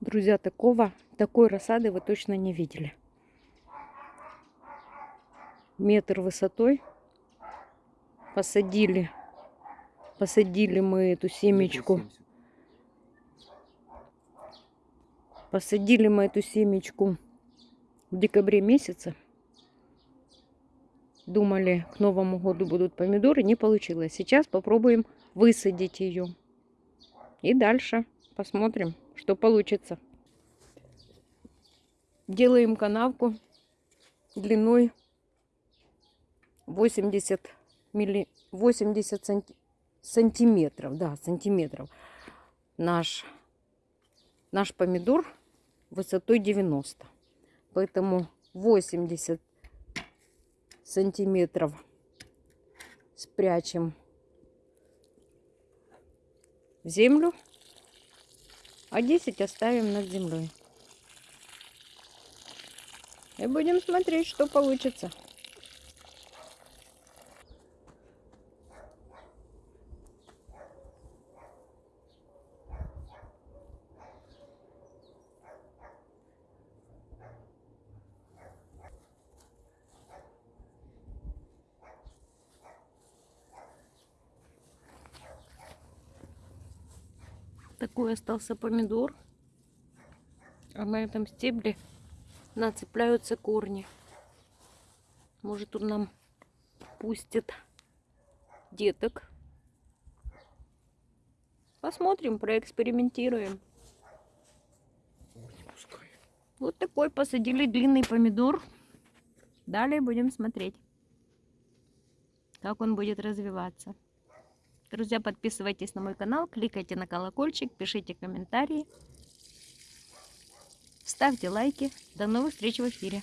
Друзья, такого, такой рассады вы точно не видели. Метр высотой. Посадили. Посадили мы эту семечку. Посадили мы эту семечку в декабре месяце. Думали, к Новому году будут помидоры. Не получилось. Сейчас попробуем высадить ее. И дальше посмотрим, что получится. Делаем канавку длиной 80, милли... 80 санти... сантиметров. Да, сантиметров. Наш, наш помидор высотой 90. Поэтому 80 сантиметров спрячем в землю, а 10 оставим над землей. И будем смотреть, что получится. Такой остался помидор. А на этом стебле нацепляются корни. Может он нам пустит деток. Посмотрим, проэкспериментируем. Вот такой посадили длинный помидор. Далее будем смотреть, как он будет развиваться. Друзья, подписывайтесь на мой канал, кликайте на колокольчик, пишите комментарии, ставьте лайки. До новых встреч в эфире.